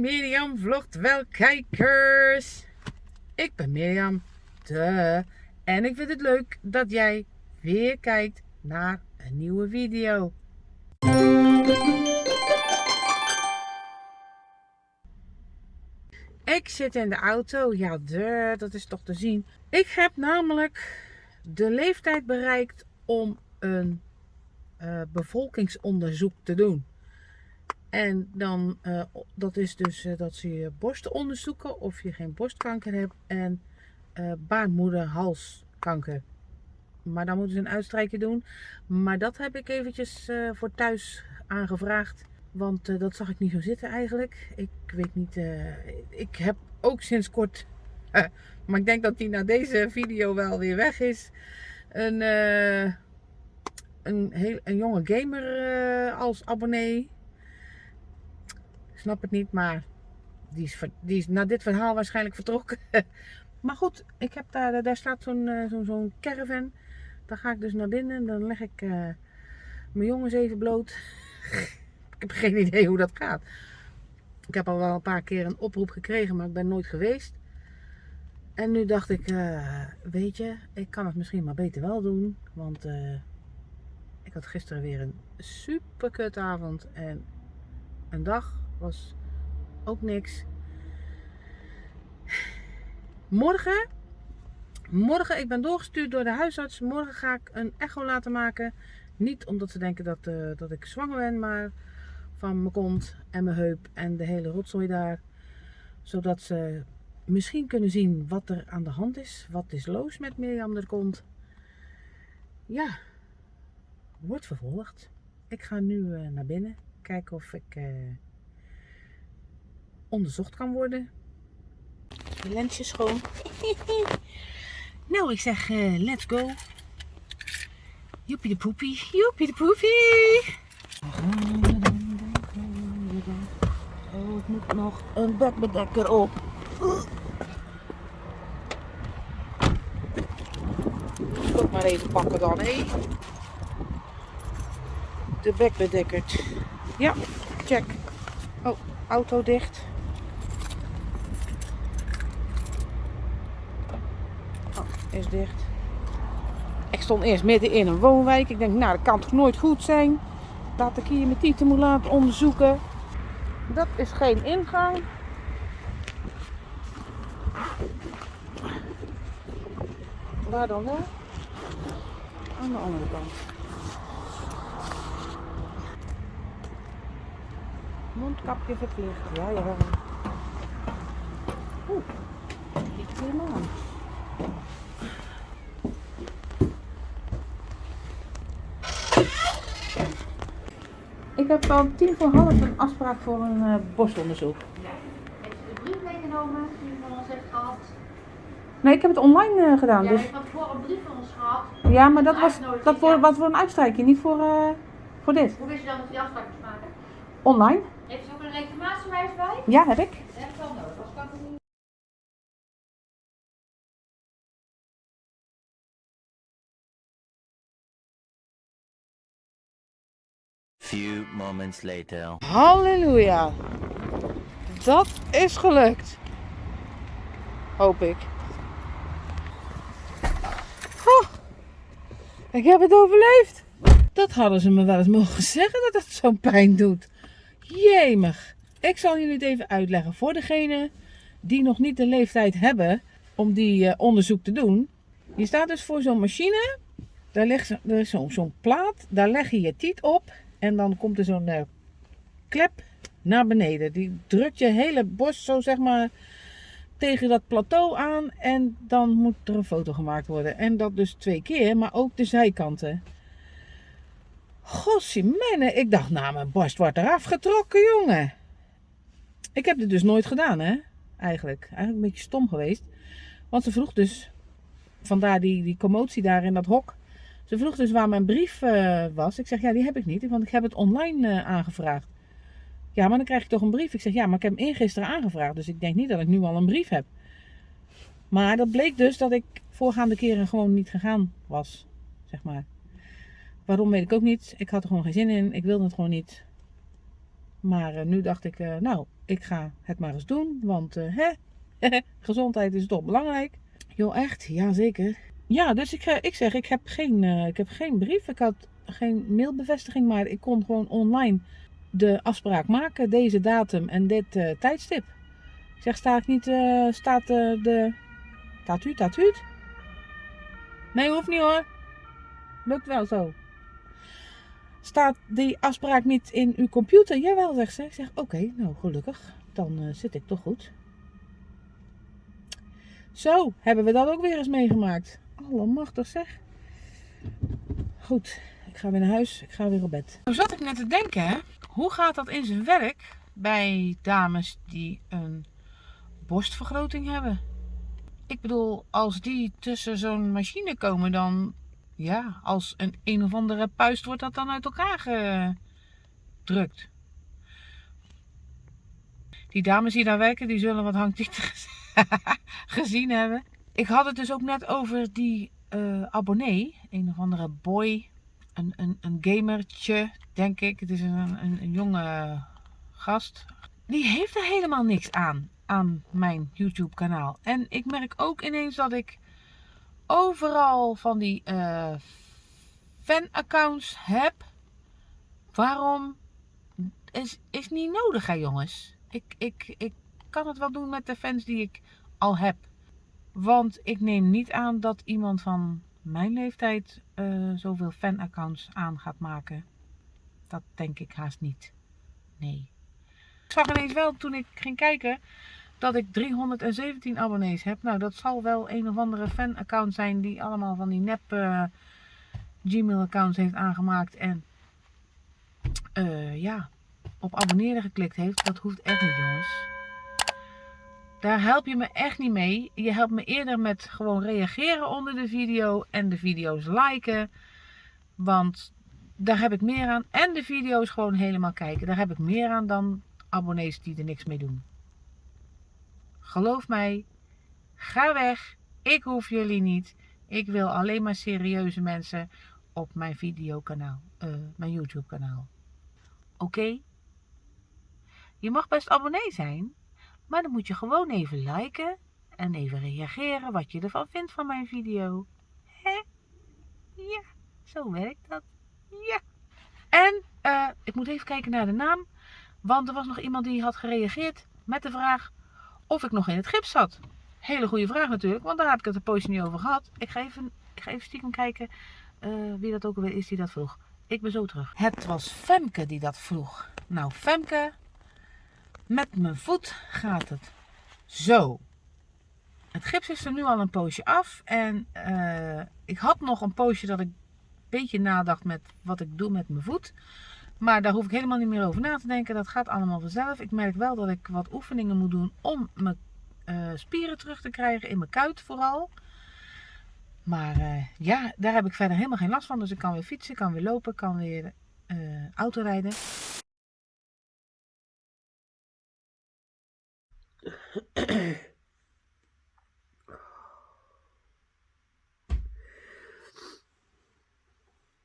Mirjam vlogt wel kijkers. Ik ben Mirjam, de. En ik vind het leuk dat jij weer kijkt naar een nieuwe video. Ik zit in de auto, ja de, dat is toch te zien. Ik heb namelijk de leeftijd bereikt om een uh, bevolkingsonderzoek te doen. En dan, uh, dat is dus uh, dat ze je borsten onderzoeken of je geen borstkanker hebt en uh, baarmoederhalskanker. Maar dan moeten ze een uitstrijkje doen. Maar dat heb ik eventjes voor thuis aangevraagd. Want dat zag ik niet zo zitten eigenlijk. Ik weet niet, ik heb ook sinds kort, maar ik denk dat die na deze video wel weer weg is. Een, een, heel, een jonge gamer als abonnee snap het niet, maar die is, die is na dit verhaal waarschijnlijk vertrokken. maar goed, ik heb daar, daar staat zo'n uh, zo'n zo caravan. Daar ga ik dus naar binnen en dan leg ik uh, mijn jongens even bloot. ik heb geen idee hoe dat gaat. Ik heb al wel een paar keer een oproep gekregen, maar ik ben nooit geweest. En nu dacht ik, weet je, ik kan het misschien maar beter wel doen. Want ik had gisteren weer een super kutavond en een dag was ook niks. Morgen, morgen, ik ben doorgestuurd door de huisarts. Morgen ga ik een echo laten maken. Niet omdat ze denken dat, uh, dat ik zwanger ben, maar van mijn kont en mijn heup en de hele rotzooi daar. Zodat ze misschien kunnen zien wat er aan de hand is. Wat is los met Mirjam er komt. Ja, wordt vervolgd. Ik ga nu uh, naar binnen. Kijken of ik... Uh, onderzocht kan worden. Je lensje schoon. nou, ik zeg uh, let's go. Joepie de poepie, joepie de poepie. Oh, ik moet nog een bedbedekker op. Dat maar even pakken dan, hé. De bekbedekker. Ja, check. Oh, auto dicht. Is dicht. Ik stond eerst midden in een woonwijk. Ik denk, nou dat kan toch nooit goed zijn. Laat ik hier mijn tieten moet laten onderzoeken. Dat is geen ingang. Waar dan wel? Aan de andere kant. Mondkapje verplicht. Ja, ja. Oeh, niet helemaal. Ik heb al tien voor half een afspraak voor een uh, borstonderzoek. Ja. Heeft u de brief meegenomen die u van ons heeft gehad? Nee, ik heb het online uh, gedaan. Ja, dus... ik heb voor een brief van ons gehad. Ja, maar dat was dat voor, wat voor een uitstrijkje, niet voor, uh, voor dit. Hoe wist je dan dat u afspraak moest maken? Online. Heeft u ook een legitimatiewijs bij? Ja, heb ik. Dat heb ik wel nodig, anders kan ik het niet. Few moments later. Halleluja. Dat is gelukt. Hoop ik. Ik heb het overleefd. Dat hadden ze me wel eens mogen zeggen dat het zo'n pijn doet. Jemig. Ik zal jullie het even uitleggen voor degene die nog niet de leeftijd hebben om die uh, onderzoek te doen. Je staat dus voor zo'n machine. Daar ligt zo'n plaat. Daar leg je je tiet op. En dan komt er zo'n uh, klep naar beneden. Die drukt je hele borst zo zeg maar tegen dat plateau aan. En dan moet er een foto gemaakt worden. En dat dus twee keer, maar ook de zijkanten. Gossiemene, ik dacht nou mijn borst wordt eraf getrokken jongen. Ik heb dit dus nooit gedaan hè. Eigenlijk. Eigenlijk een beetje stom geweest. Want ze vroeg dus, vandaar die, die commotie daar in dat hok. Ze vroeg dus waar mijn brief uh, was. Ik zeg, ja, die heb ik niet, want ik heb het online uh, aangevraagd. Ja, maar dan krijg ik toch een brief. Ik zeg, ja, maar ik heb hem eergisteren aangevraagd. Dus ik denk niet dat ik nu al een brief heb. Maar dat bleek dus dat ik voorgaande keren gewoon niet gegaan was. Zeg maar. Waarom weet ik ook niet. Ik had er gewoon geen zin in. Ik wilde het gewoon niet. Maar eh, nu dacht ik, eh, nou, ik ga het maar eens doen. Want eh, hè, gezondheid is toch belangrijk. Joh, echt? Ja, zeker. Ja, dus ik, eh, ik zeg, ik heb, geen, eh, ik heb geen brief. Ik had geen mailbevestiging, maar ik kon gewoon online de afspraak maken. Deze datum en dit eh, tijdstip. Ik zeg, sta ik niet, staat de... Staat u, staat u? Nee, hoeft niet hoor. Lukt wel zo. Staat die afspraak niet in uw computer? Jawel, zegt ze. Ik zeg, oké, nou gelukkig. Dan zit ik toch goed. Zo, hebben we dat ook weer eens meegemaakt. Allemachtig zeg. Goed, ik ga weer naar huis. Ik ga weer op bed. Nou zat ik net te denken. Hoe gaat dat in zijn werk bij dames die een borstvergroting hebben? Ik bedoel, als die tussen zo'n machine komen, dan... Ja, als een een of andere puist wordt dat dan uit elkaar gedrukt. Die dames die daar werken, die zullen wat hangtieten gezien hebben. Ik had het dus ook net over die eh, abonnee. Een of andere boy. Een, een, een gamertje, denk ik. Het is een, een, een jonge gast. Die heeft er helemaal niks aan. Aan mijn YouTube kanaal. En ik merk ook ineens dat ik overal van die eh fan-accounts heb. Waarom? Is, is niet nodig hè jongens. Ik, ik, ik kan het wel doen met de fans die ik al heb. Want ik neem niet aan dat iemand van mijn leeftijd eh, zoveel fanaccounts aan gaat maken. Dat denk ik haast niet. Nee. Ik zag ineens wel toen ik ging kijken dat ik 317 abonnees heb. Nou, dat zal wel een of andere fanaccount zijn die allemaal van die nep eh, Gmail accounts heeft aangemaakt. En eh, ja, op abonneren geklikt heeft. Dat hoeft echt niet jongens. Daar help je me echt niet mee. Je helpt me eerder met gewoon reageren onder de video en de video's liken. Want daar heb ik meer aan. En de video's gewoon helemaal kijken. Daar heb ik meer aan dan abonnees die er niks mee doen. Geloof mij, ga weg. Ik hoef jullie niet. Ik wil alleen maar serieuze mensen op mijn videokanaal, eh, mijn YouTube kanaal. Oké? Je mag best abonnee zijn, maar dan moet je gewoon even liken en even reageren wat je ervan vindt van mijn video. Hè? Ja, zo werkt dat. Ja. En eh, ik moet even kijken naar de naam, want er was nog iemand die had gereageerd met de vraag of ik nog in het gips zat. Hele goede vraag natuurlijk, want daar heb ik het een poosje niet over gehad. Ik ga even, ik ga even stiekem kijken eh, wie dat ook alweer is die dat vroeg. Ik ben zo terug. Het was Femke die dat vroeg. Nou, Femke, met mijn voet gaat het zo. Het gips is er nu al een poosje af. En eh, ik had nog een poosje dat ik een beetje nadacht met wat ik doe met mijn voet. Maar daar hoef ik helemaal niet meer over na te denken. Dat gaat allemaal vanzelf. Ik merk wel dat ik wat oefeningen moet doen om mijn eh, spieren terug te krijgen. In mijn kuit vooral. Maar eh, ja, daar heb ik verder helemaal geen last van. Dus ik kan weer fietsen, kan weer lopen, kan weer uh, autorijden.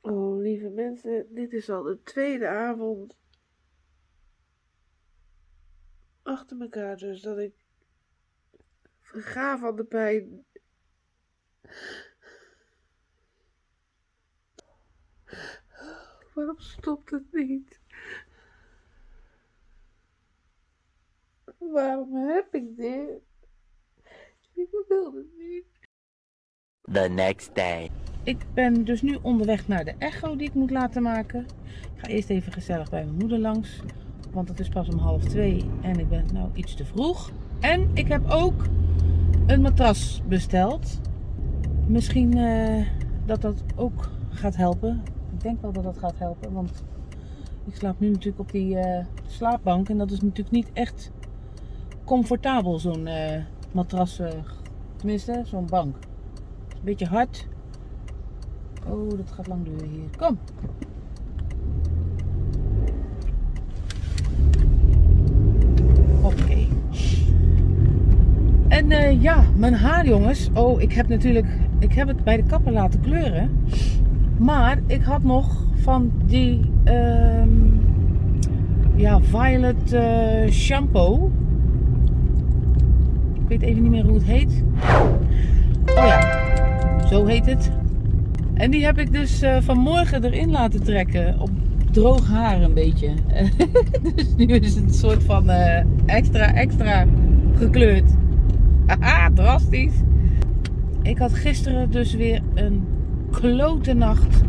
Oh, lieve mensen, dit is al de tweede avond achter elkaar dus dat ik verga van de pijn. Waarom stopt het niet? Waarom heb ik dit? Ik wil het niet. The next day. Ik ben dus nu onderweg naar de echo die ik moet laten maken. Ik ga eerst even gezellig bij mijn moeder langs. Want het is pas om half twee en ik ben nou iets te vroeg. En ik heb ook een matras besteld. Misschien uh, dat dat ook gaat helpen. Ik denk wel dat dat gaat helpen. Want ik slaap nu natuurlijk op die uh, slaapbank. En dat is natuurlijk niet echt comfortabel zo'n uh, matras. tenminste, zo'n bank. Een beetje hard. Oh, dat gaat lang duren hier. Kom. Oké. En uh, ja, mijn haar jongens. Oh, ik heb natuurlijk, ik heb het bij de kapper laten kleuren. Maar ik had nog van die, um, ja, Violet eh, Shampoo. Ik weet even niet meer hoe het heet. Oh ja, zo heet het. En die heb ik dus eh, vanmorgen erin laten trekken. Op droog haar een beetje. dus nu is het een soort van eh, extra, extra gekleurd. Haha, drastisch. Ik had gisteren dus weer een klote nacht.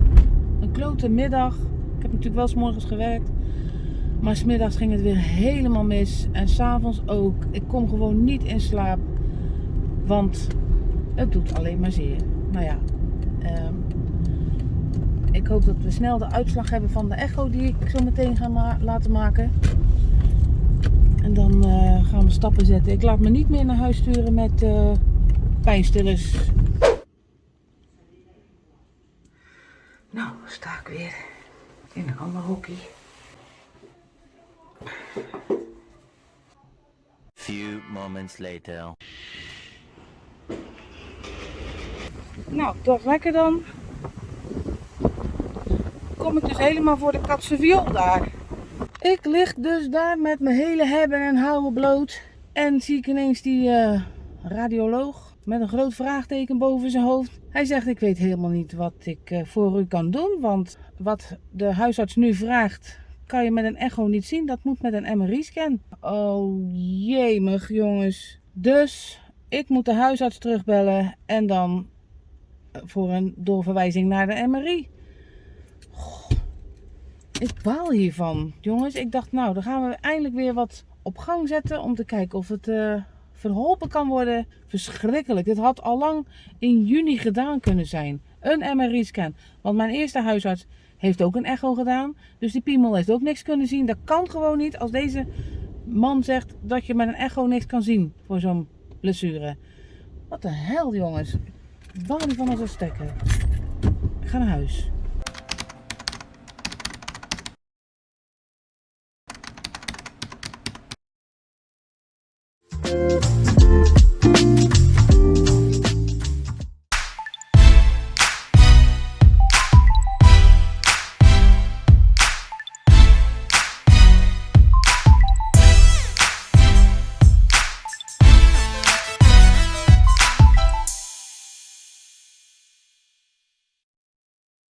Een klote middag. Ik heb natuurlijk wel s morgens gewerkt. Maar smiddags ging het weer helemaal mis. En s'avonds ook. Ik kom gewoon niet in slaap. Want het doet alleen maar zeer. Nou ja. ehm, ik hoop dat we snel de uitslag hebben van de echo die ik zo meteen ga laten maken. En dan eh, gaan we stappen zetten. Ik laat me niet meer naar huis sturen met eh pijnstillers. Nou, sta ik weer in een ander hockey. Few moments later. Nou, dat lekker dan. Kom ik dus helemaal voor de katse daar. Ik lig dus daar met mijn hele hebben en houden bloot. En zie ik ineens die eh, radioloog met een groot vraagteken boven zijn hoofd. Hij zegt, ik weet helemaal niet wat ik eh, voor u kan doen. Want wat de huisarts nu vraagt, kan je met een echo niet zien. Dat moet met een MRI-scan. Oh jemig jongens. Dus ik moet de huisarts terugbellen en dan voor een doorverwijzing naar de MRI. Goh, ik baal hiervan, jongens. Ik dacht, nou, dan gaan we eindelijk weer wat op gang zetten om te kijken of het eh, verholpen kan worden. Verschrikkelijk. Dit had al lang in juni gedaan kunnen zijn. Een MRI-scan. Want mijn eerste huisarts heeft ook een echo gedaan. Dus die piemel heeft ook niks kunnen zien. Dat kan gewoon niet als deze man zegt dat je met een echo niks kan zien voor zo'n blessure. Wat de hel, jongens. Baal niet van een stekker. Ik ga naar huis.